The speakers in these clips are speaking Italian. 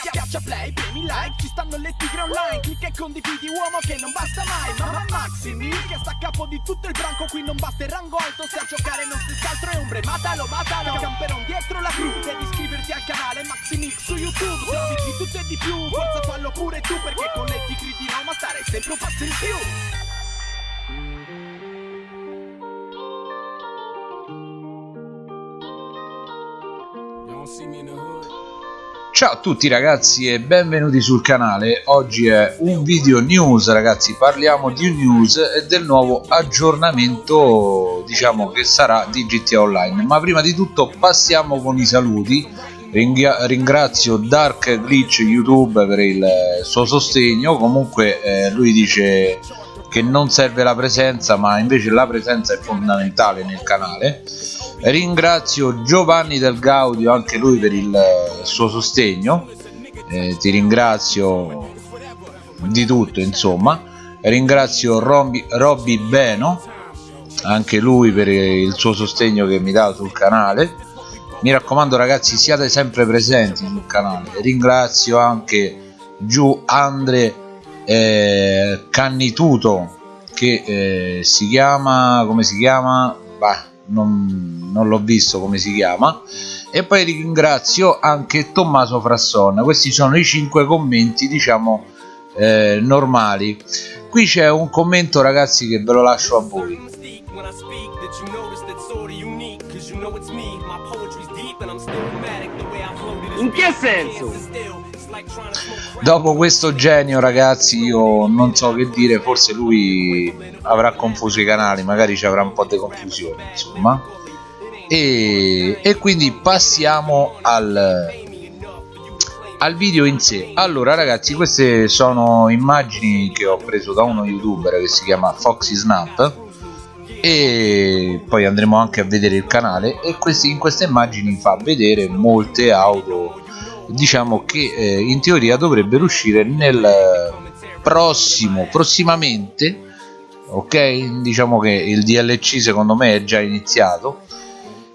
Schiaccia play, premi like, ci stanno le tigre online. Clicca e condividi uomo che non basta mai. Mamma Maximi che sta a capo di tutto il branco Qui non basta il rango alto, se a giocare non si altro è ombre Matalo, matalo, camperon dietro la crew Devi iscriverti al canale Maximix su YouTube. Servizi di tutto e di più, forza fallo pure tu Perché con le tigre di Roma stare sempre un passo in più Ciao a tutti ragazzi e benvenuti sul canale, oggi è un video news ragazzi, parliamo di news e del nuovo aggiornamento diciamo che sarà di GTA Online. Ma prima di tutto passiamo con i saluti. Ringrazio Dark Glitch YouTube per il suo sostegno. Comunque eh, lui dice che non serve la presenza ma invece la presenza è fondamentale nel canale ringrazio Giovanni del Gaudio anche lui per il suo sostegno. Eh, ti ringrazio di tutto insomma. Ringrazio Robby Beno anche lui per il suo sostegno che mi dà sul canale. Mi raccomando ragazzi siate sempre presenti sul canale. Ringrazio anche giù Andre eh, Cannituto che eh, si chiama come si chiama? Bah, non, non l'ho visto come si chiama. E poi ringrazio anche Tommaso Frasson. Questi sono i cinque commenti diciamo eh, normali. Qui c'è un commento ragazzi che ve lo lascio a voi. In che senso? Dopo questo genio ragazzi io non so che dire forse lui avrà confuso i canali magari ci avrà un po' di confusione insomma. E, e quindi passiamo al, al video in sé. Allora ragazzi queste sono immagini che ho preso da uno youtuber che si chiama Foxy Snap e poi andremo anche a vedere il canale e questi, in queste immagini fa vedere molte auto diciamo che eh, in teoria dovrebbero uscire nel prossimo prossimamente ok? Diciamo che il DLC secondo me è già iniziato.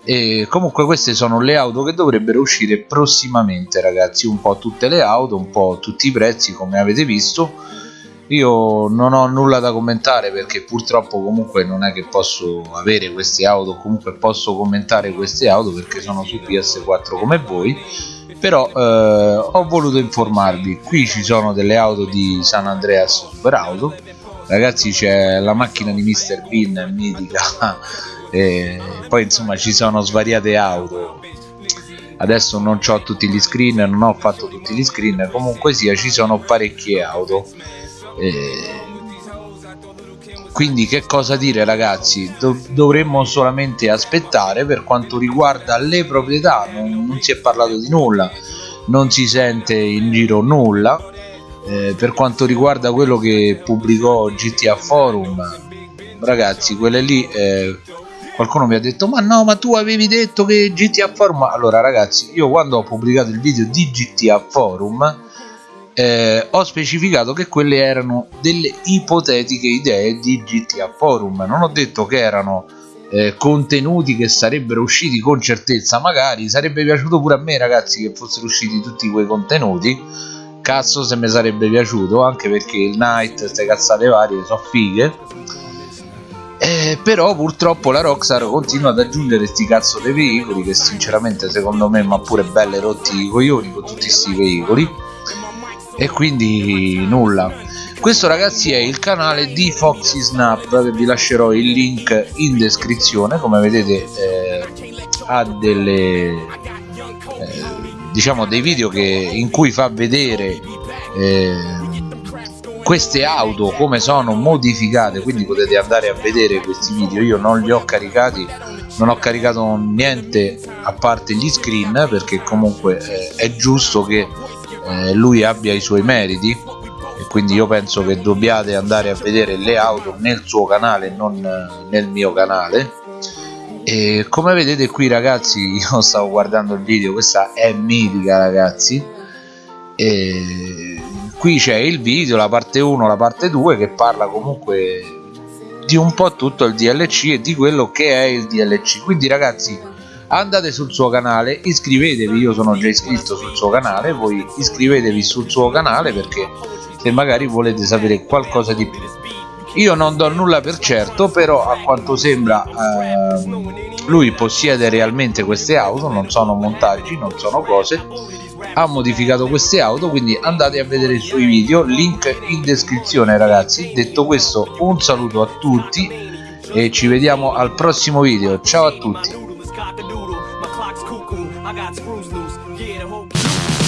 E comunque queste sono le auto che dovrebbero uscire prossimamente ragazzi. Un po' tutte le auto un po' tutti i prezzi come avete visto. Io non ho nulla da commentare perché purtroppo comunque non è che posso avere queste auto comunque posso commentare queste auto perché sono su PS4 come voi però eh, ho voluto informarvi. Qui ci sono delle auto di San Andreas Super Auto. Ragazzi c'è la macchina di Mr. Bean mitica. E poi insomma ci sono svariate auto. Adesso non ho tutti gli screen non ho fatto tutti gli screen. Comunque sia ci sono parecchie auto. E quindi che cosa dire ragazzi? Do dovremmo solamente aspettare per quanto riguarda le proprietà non, non, si è parlato di nulla non si sente in giro nulla. Eh, per quanto riguarda quello che pubblicò GTA Forum ragazzi quelle lì eh, qualcuno mi ha detto ma no ma tu avevi detto che GTA Forum allora ragazzi io quando ho pubblicato il video di GTA Forum eh, ho specificato che quelle erano delle ipotetiche idee di GTA Forum. Non ho detto che erano eh, contenuti che sarebbero usciti con certezza. Magari sarebbe piaciuto pure a me ragazzi che fossero usciti tutti quei contenuti. Cazzo se mi sarebbe piaciuto anche perché il night queste cazzate varie sono fighe. Eh, però purtroppo la Rockstar continua ad aggiungere sti cazzo dei veicoli che sinceramente secondo me ma pure belle rotti i coglioni con tutti questi veicoli e quindi nulla. Questo ragazzi è il canale di Foxy Snap che vi lascerò il link in descrizione. Come vedete eh, ha delle eh, diciamo dei video che, in cui fa vedere eh, queste auto come sono modificate. Quindi potete andare a vedere questi video. Io non li ho caricati. Non ho caricato niente a parte gli screen perché comunque eh, è giusto che eh, lui abbia i suoi meriti e quindi io penso che dobbiate andare a vedere le auto nel suo canale non eh, nel mio canale. E come vedete qui ragazzi io stavo guardando il video questa è mitica ragazzi. E qui c'è il video la parte 1 la parte 2 che parla comunque di un po' tutto il DLC e di quello che è il DLC quindi ragazzi andate sul suo canale iscrivetevi io sono già iscritto sul suo canale voi iscrivetevi sul suo canale perché se magari volete sapere qualcosa di più. Io non do nulla per certo però a quanto sembra eh, lui possiede realmente queste auto non sono montaggi non sono cose. Ha modificato queste auto quindi andate a vedere i suoi video link in descrizione ragazzi. Detto questo un saluto a tutti e ci vediamo al prossimo video. Ciao a tutti cuckoo. I got screws loose. Yeah, the whole.